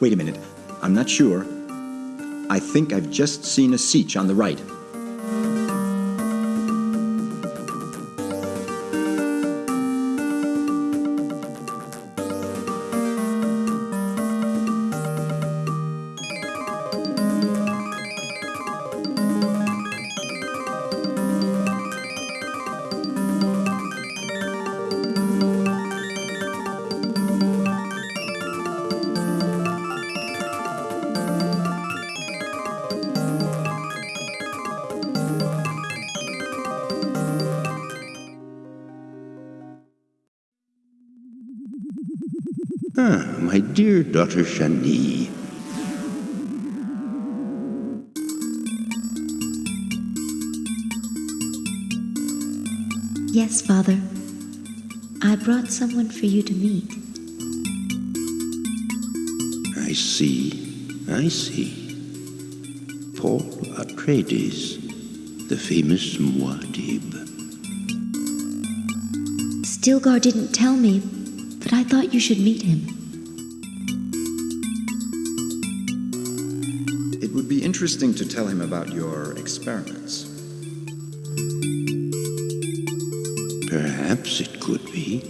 Wait a minute. I'm not sure. I think I've just seen a Sietch on the right. Daughter Chani. Yes, Father. I brought someone for you to meet. I see, I see. Paul Atreides, the famous Muad'Dib. Stilgar didn't tell me, but I thought you should meet him. Interesting to tell him about your experiments. Perhaps it could be.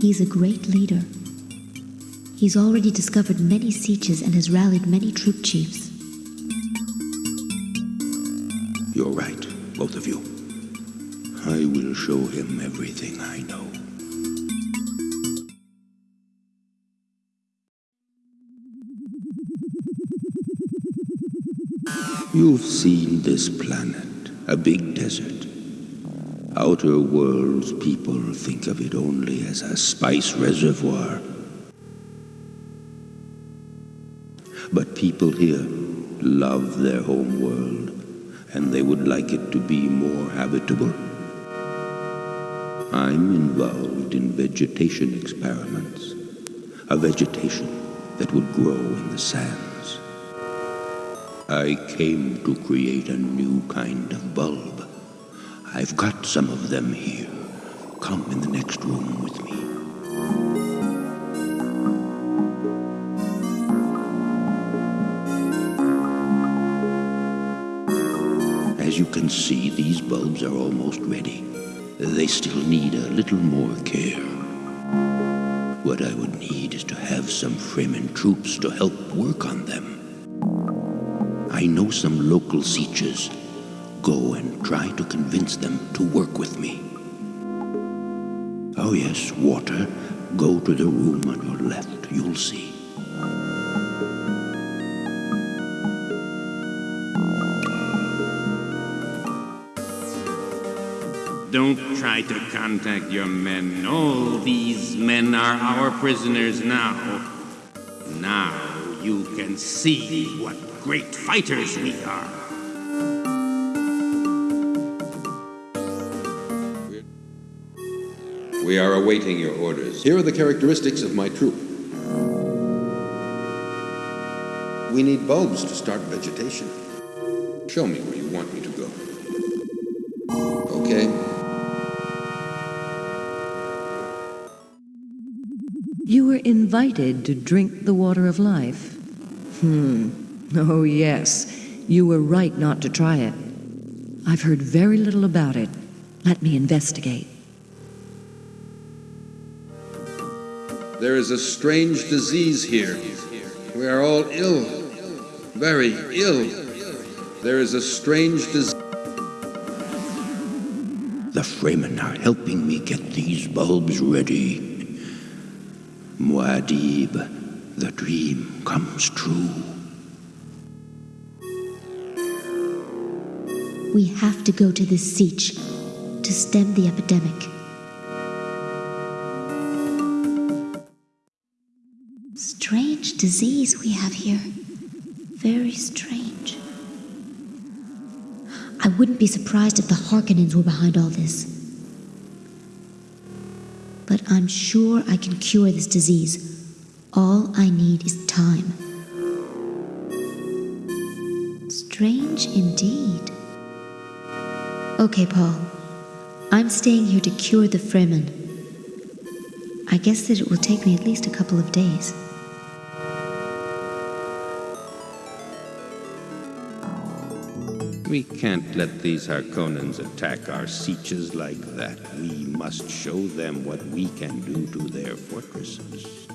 He's a great leader. He's already discovered many sietches and has rallied many troop chiefs. You're right, both of you. I will show him everything I know. You've seen this planet, a big desert. Outer worlds people think of it only as a spice reservoir. But people here love their home world, and they would like it to be more habitable. I'm involved in vegetation experiments, a vegetation that would grow in the sands. I came to create a new kind of bulb. I've got some of them here. Come in the next room with me. As you can see, these bulbs are almost ready. They still need a little more care. What I would need is to have some Fremen troops to help work on them. I know some local Sietches. Go and try to convince them to work with me. Oh yes, water. Go to the room on your left. You'll see. Don't try to contact your men. All these men are our prisoners now. Now you can see what great fighters we are. We are awaiting your orders. Here are the characteristics of my troop. We need bulbs to start vegetation. Show me where you want me to go. Okay. You were invited to drink the water of life. Hmm. Oh, yes. You were right not to try it. I've heard very little about it. Let me investigate. There is a strange disease here. We are all ill. Very ill. There is a strange disease. The Fremen are helping me get these bulbs ready. Muad'Dib, the dream comes true. We have to go to this sietch to stem the epidemic. Strange disease we have here. Very strange. I wouldn't be surprised if the Harkonnens were behind all this. But I'm sure I can cure this disease. All I need is time. Strange indeed. Okay, Paul. I'm staying here to cure the Fremen. I guess that it will take me at least a couple of days. We can't let these Harkonnens attack our Sietches like that. We must show them what we can do to their fortresses.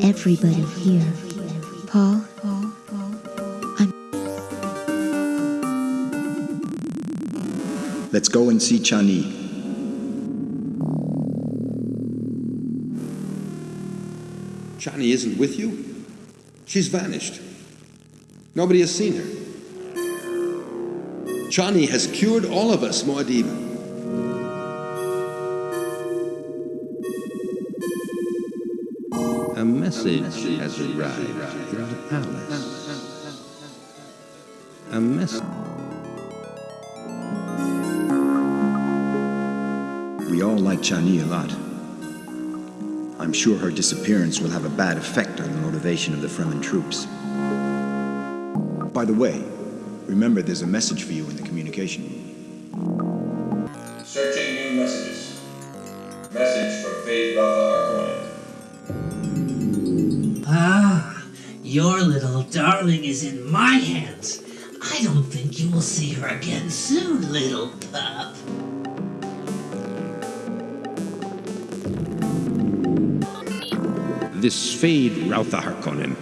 Everybody here. Paul, I'm Let's go and see Chani. Chani isn't with you? She's vanished. Nobody has seen her. Chani has cured all of us, Muad'Dib. A message has arrived in the palace. A message. We all like Chani a lot. I'm sure her disappearance will have a bad effect on the motivation of the Fremen troops. By the way, remember there's a message for you in the communication room. Searching new messages. Message from Feyd-Rautha your little darling is in my hands. I don't think you will see her again soon, little pup. This Feyd-Rautha Harkonnen.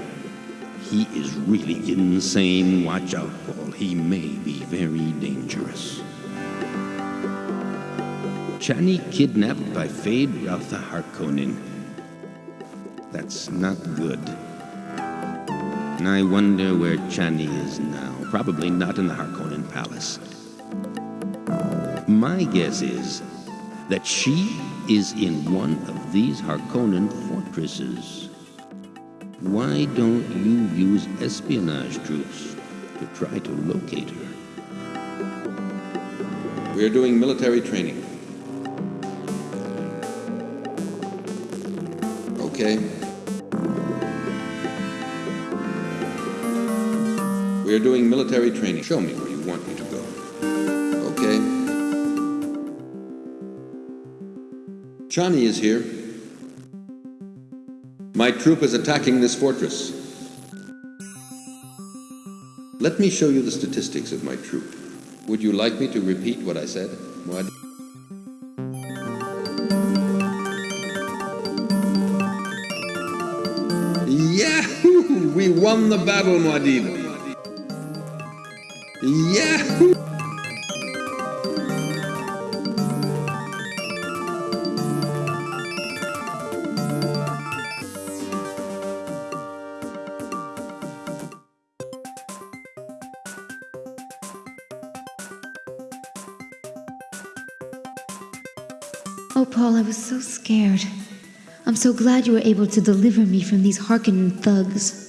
He is really insane. Watch out, Paul. He may be very dangerous. Chani kidnapped by Fade Rautha Harkonnen. That's not good. And I wonder where Chani is now. Probably not in the Harkonnen Palace. My guess is that she is in one of these Harkonnen fortresses. Why don't you use espionage troops to try to locate her? We are doing military training. Okay. We are doing military training. Show me where you want me to go. Okay. Chani is here. My troop is attacking this fortress. Let me show you the statistics of my troop. Would you like me to repeat what I said, Muad? Yahoo! We won the battle, Muad'Dib. Oh, Paul, I was so scared. I'm so glad you were able to deliver me from these Harkonnen thugs.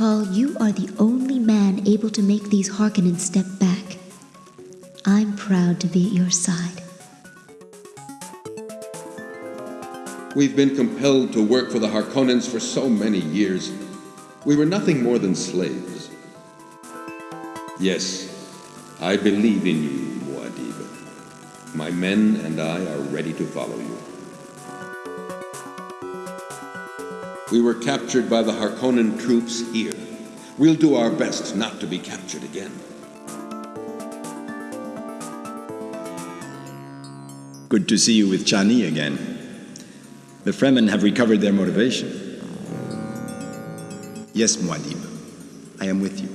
Paul, you are the only man able to make these Harkonnen step back. I'm proud to be at your side. We've been compelled to work for the Harkonnens for so many years. We were nothing more than slaves. Yes, I believe in you, Muad'Dib. My men and I are ready to follow you. We were captured by the Harkonnen troops here. We'll do our best not to be captured again. Good to see you with Chani again. The Fremen have recovered their motivation. Yes, Muad'Dib, I am with you.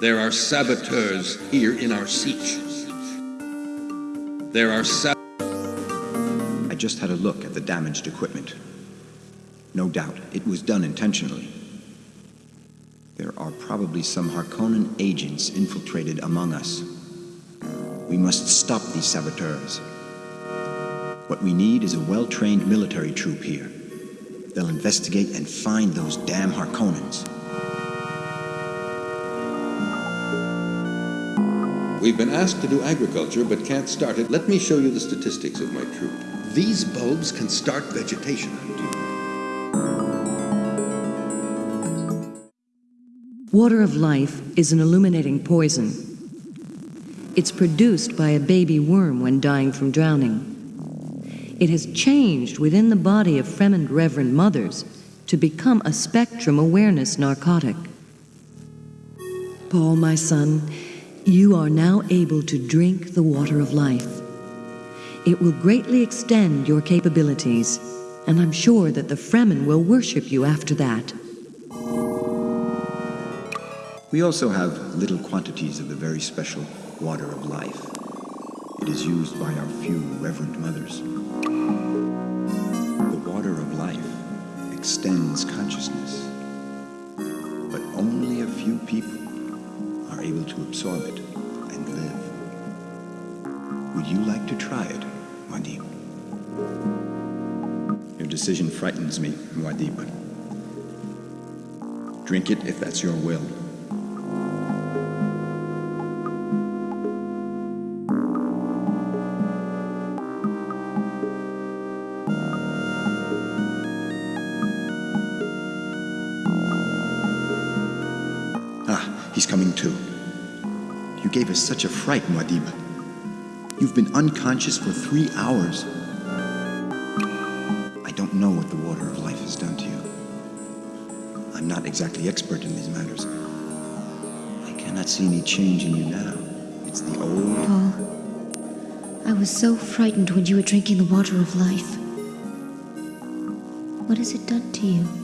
There are saboteurs here in our sietch. There are sab- I just had a look at the damaged equipment. No doubt, it was done intentionally. There are probably some Harkonnen agents infiltrated among us. We must stop these saboteurs. What we need is a well-trained military troop here. They'll investigate and find those damn Harkonnens. We've been asked to do agriculture, but can't start it. Let me show you the statistics of my troop. These bulbs can start vegetation. Water of life is an illuminating poison. It's produced by a baby worm when dying from drowning. It has changed within the body of Fremen Reverend Mothers to become a spectrum awareness narcotic. Paul, my son, you are now able to drink the water of life. It will greatly extend your capabilities, and I'm sure that the Fremen will worship you after that. We also have little quantities of the very special water of life. It is used by our few reverend mothers. The water of life extends consciousness, but only a few people are able to absorb it and live. Would you like to try it, Muad'Dib? Your decision frightens me, Muad'Dib. Drink it if that's your will. Ah, he's coming too. You gave us such a fright, Muad'Dib. You've been unconscious for three hours. I don't know what the water of life has done to you. I'm not exactly expert in these matters. I cannot see any change in you now. It's the old. Paul, I was so frightened when you were drinking the water of life. What has it done to you?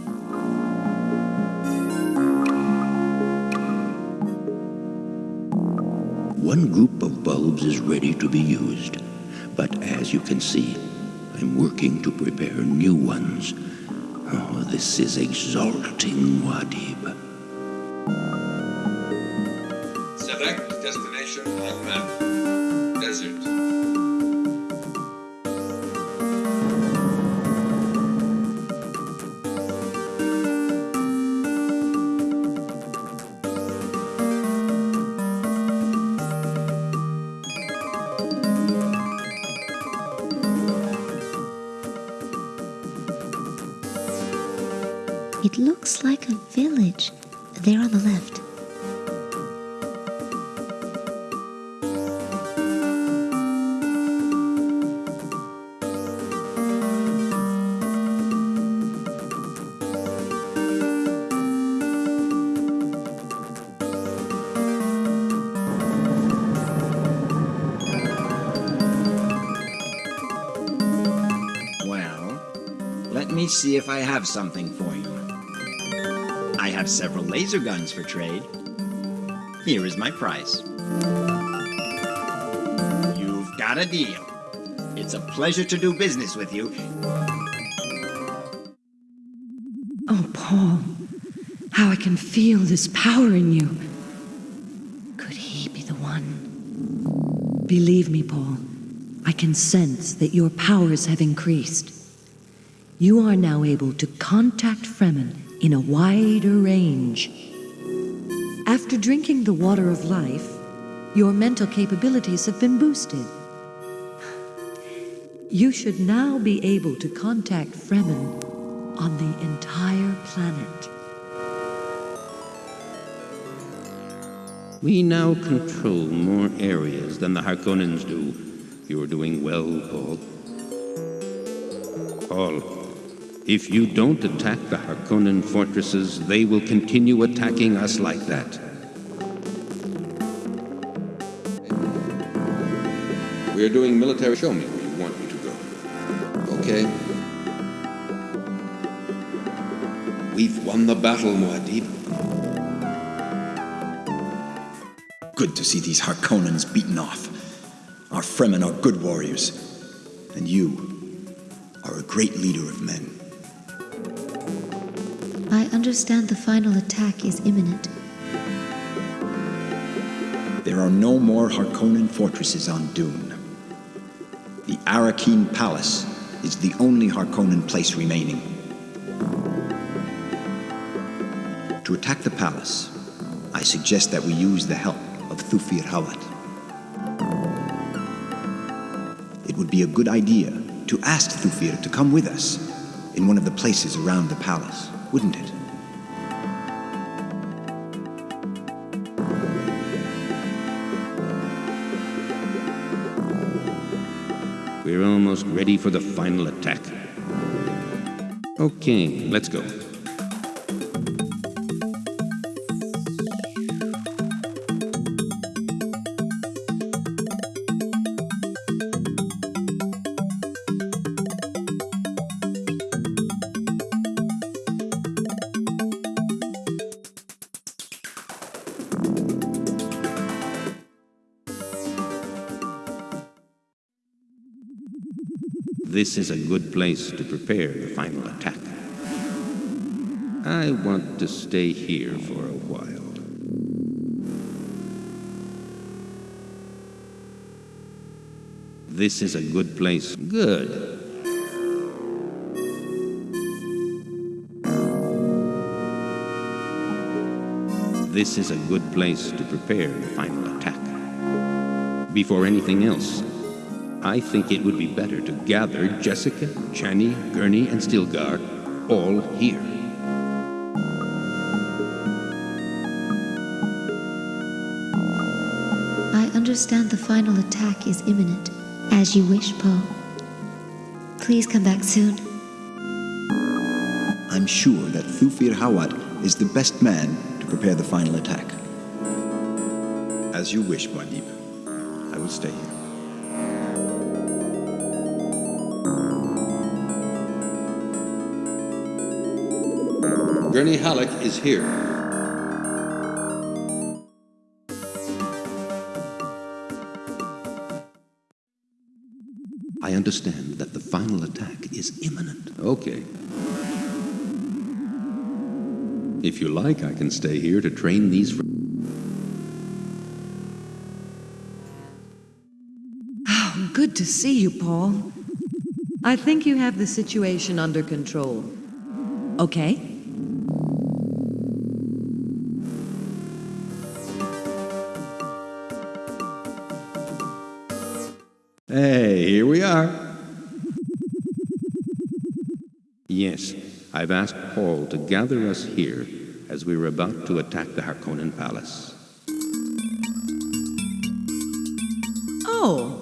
One group of bulbs is ready to be used, but as you can see, I'm working to prepare new ones. Oh, this is exalting, Muad'Dib. Select destination on map. See if I have something for you. I have several laser guns for trade. Here is my price. You've got a deal. It's a pleasure to do business with you. Oh, Paul, how I can feel this power in you. Could he be the one? Believe me, Paul, I can sense that your powers have increased. You are now able to contact Fremen in a wider range. After drinking the water of life, your mental capabilities have been boosted. You should now be able to contact Fremen on the entire planet. We now control more areas than the Harkonnens do. You're doing well, Paul. Paul, if you don't attack the Harkonnen fortresses, they will continue attacking us like that. We are doing military. Show me where you want me to go. Okay. We've won the battle, Muad'Dib. Good to see these Harkonnens beaten off. Our Fremen are good warriors, and you are a great leader of men. I understand the final attack is imminent. There are no more Harkonnen fortresses on Dune. The Arakeen Palace is the only Harkonnen place remaining. To attack the palace, I suggest that we use the help of Thufir Hawat. it would be a good idea to ask Thufir to come with us in one of the places around the palace, wouldn't it? We're almost ready for the final attack. Okay, let's go. This is a good place to prepare the final attack. I want to stay here for a while. This is a good place. Good. This is a good place to prepare the final attack. Before anything else, I think it would be better to gather Jessica, Chani, Gurney, and Stilgar all here. I understand the final attack is imminent. As you wish, Paul. Please come back soon. I'm sure that Thufir Hawat is the best man to prepare the final attack. As you wish, Muad'Dib. I will stay here. Gurney Halleck is here. I understand that the final attack is imminent. Okay. If you like, I can stay here to train these. fr- oh, Good to see you, Paul. I think you have the situation under control. Okay? Yes, I've asked Paul to gather us here as we were about to attack the Harkonnen Palace. Oh,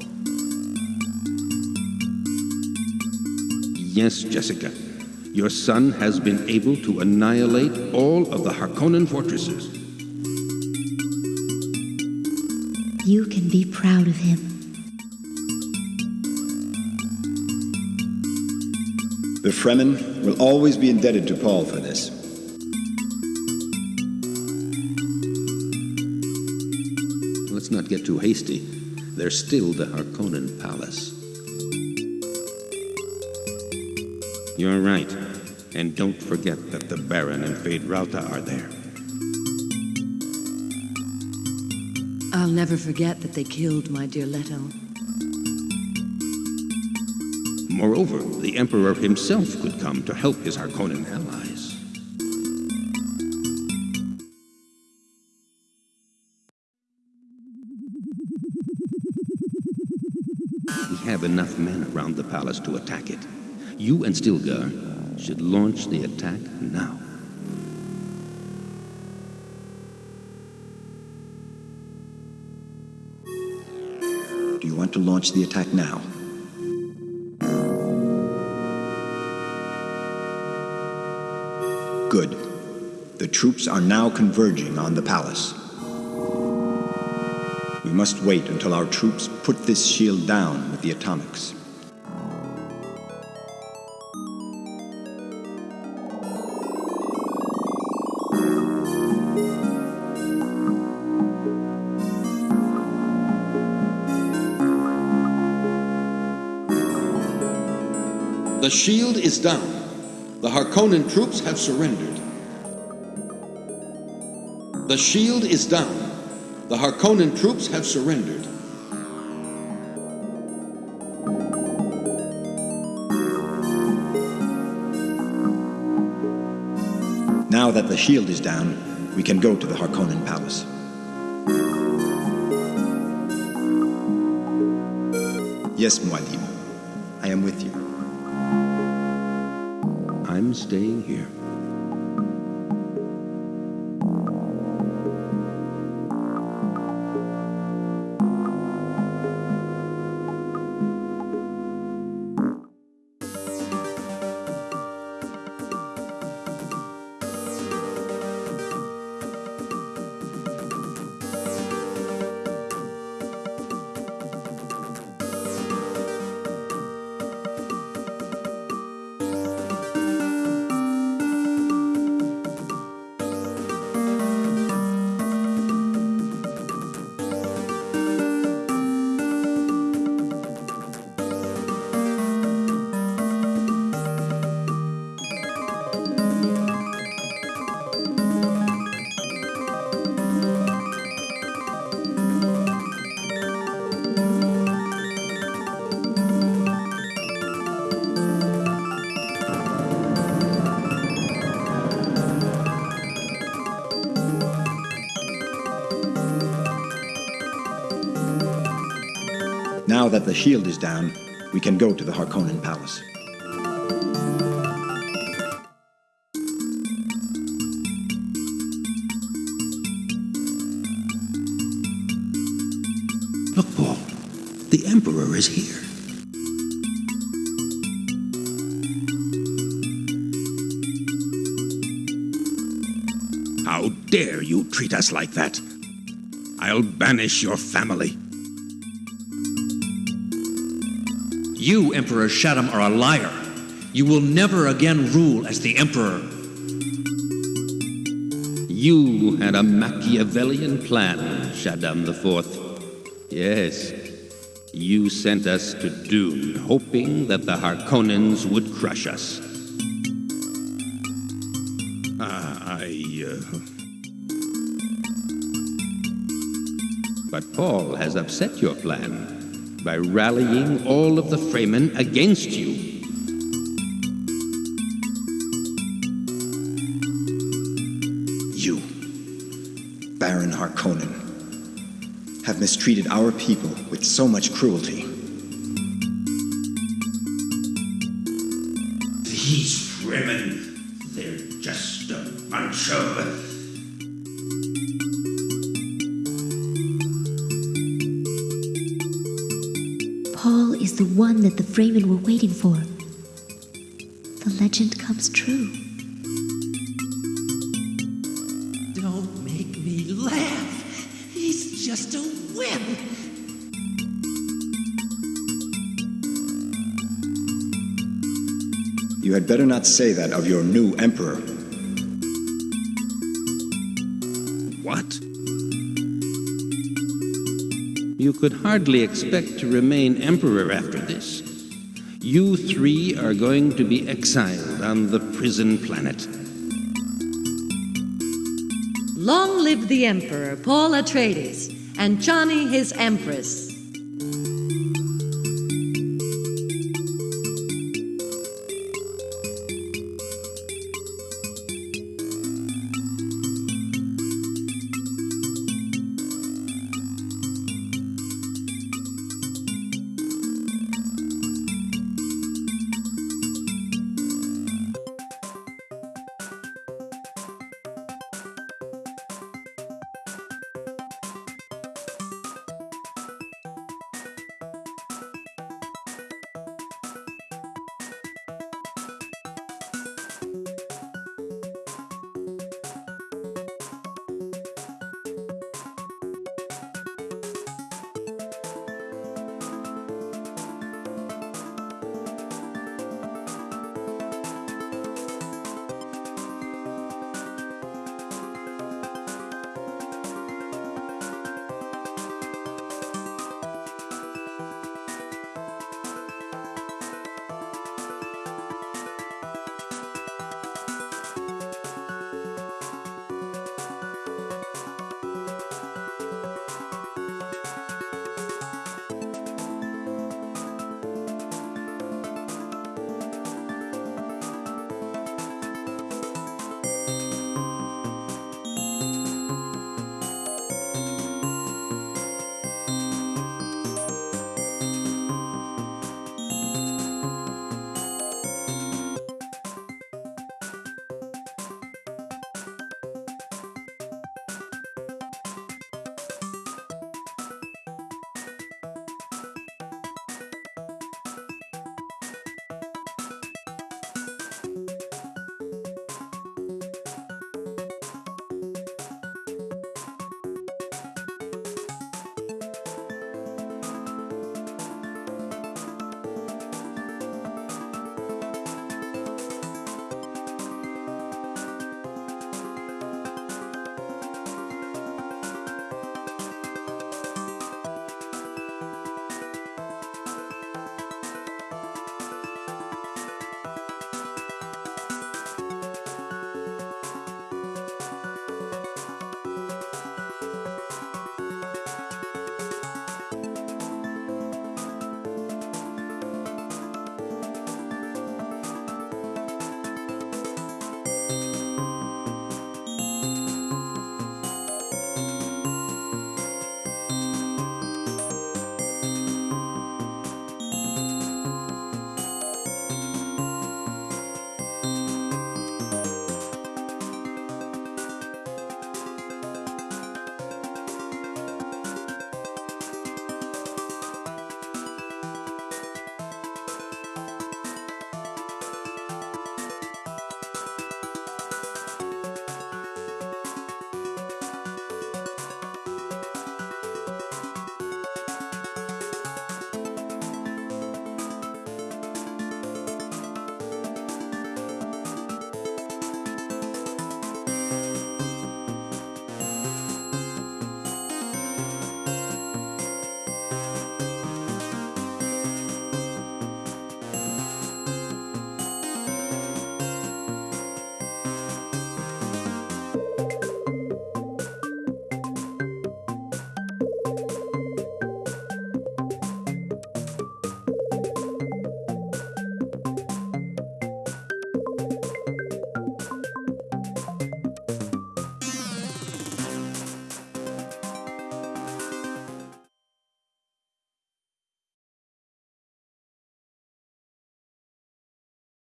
Yes, Jessica. Your son has been able to annihilate all of the Harkonnen fortresses. You can be proud of him. The Fremen will always be indebted to Paul for this. Let's not get too hasty. There's still the Harkonnen Palace. You're right. And don't forget that the Baron and Feyd-Rautha are there. I'll never forget that they killed my dear Leto. Moreover, the Emperor himself could come to help his Harkonnen allies. We have enough men around the palace to attack it. You and Stilgar should launch the attack now. Do you want to launch the attack now? Good. The troops are now converging on the palace. We must wait until our troops put this shield down with the atomics. The shield is down. The Harkonnen troops have surrendered. The shield is down. The Harkonnen troops have surrendered. Now that the shield is down, we can go to the Harkonnen palace. Yes, Muad'Dib. Staying here. Now that the shield is down, we can go to the Harkonnen Palace. Look, Paul. The Emperor is here. How dare you treat us like that? I'll banish your family. You, Emperor Shaddam, are a liar. You will never again rule as the Emperor. You had a Machiavellian plan, Shaddam IV. Yes, you sent us to Dune, hoping that the Harkonnens would crush us. Ah, I. Uh... But Paul has upset your plan by rallying all of the Fremen against you. You, Baron Harkonnen, have mistreated our people with so much cruelty. These Fremen, they're just a bunch of. One that the Fremen were waiting for. The legend comes true. Don't make me laugh. He's just a wimp. You had better not say that of your new emperor. Could hardly expect to remain emperor after this. You three are going to be exiled on the prison planet. Long live the Emperor, Paul Atreides, and Chani his Empress.